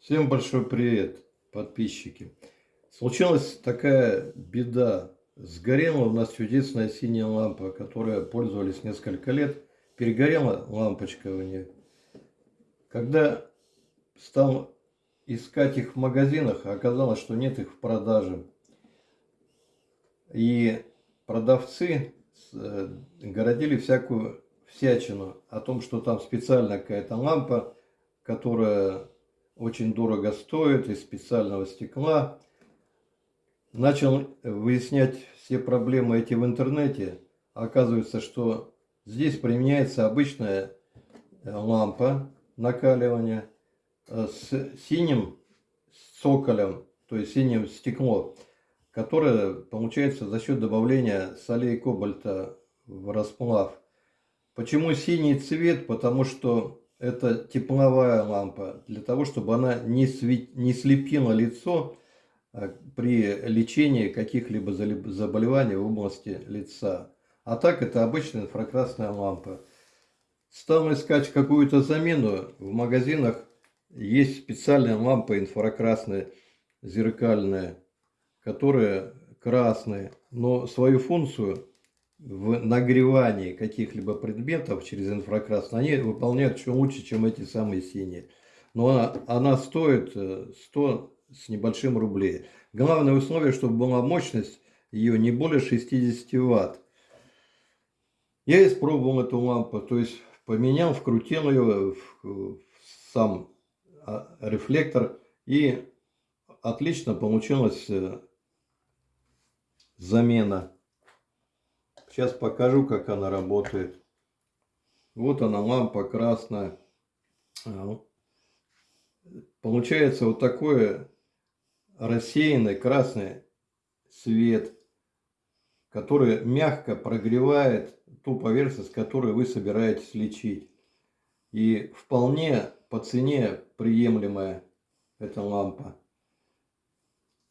Всем большой привет, подписчики. Случилась такая беда. Сгорела у нас чудесная синяя лампа, которой пользовались несколько лет. Перегорела лампочка у нее. Когда стал искать их в магазинах, оказалось, что нет их в продаже. И продавцы э, городили всякую всячину о том, что там специальная какая-то лампа, которая очень дорого стоит, из специального стекла. Начал выяснять все проблемы эти в интернете. Оказывается, что здесь применяется обычная э, лампа накаливания э, с синим цоколем, то есть синим стекло, которое получается за счет добавления солей кобальта в расплав. Почему синий цвет? Потому что это тепловая лампа, для того, чтобы она не, свет... не слепила лицо а, при лечении каких-либо заболеваний в области лица. А так это обычная инфракрасная лампа. Стал искать какую-то замену. В магазинах есть специальная лампа инфракрасная, зеркальная, которая красная, но свою функцию в нагревании каких-либо предметов через инфракрасный, они выполняют еще лучше, чем эти самые синие. Но она, она стоит 100 э, с небольшим рублей. Главное условие, чтобы была мощность ее не более 60 ватт. Я испробовал эту лампу, то есть поменял, вкрутил ее в, в сам а, рефлектор и отлично получилась э, замена. Сейчас покажу, как она работает. Вот она, лампа красная. А, получается вот такой рассеянный красный свет, который мягко прогревает ту поверхность, которую вы собираетесь лечить. И вполне по цене приемлемая эта лампа.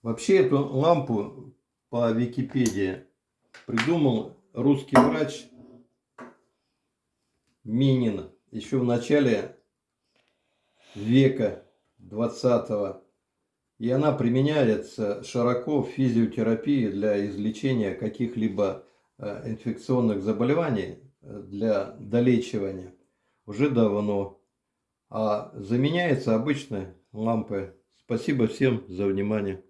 Вообще эту лампу по Википедии придумал русский врач Минин еще в начале века 20 и она применяется широко в физиотерапии для излечения каких-либо э, инфекционных заболеваний, э, для долечивания уже давно. А заменяется обычной лампой. Спасибо всем за внимание.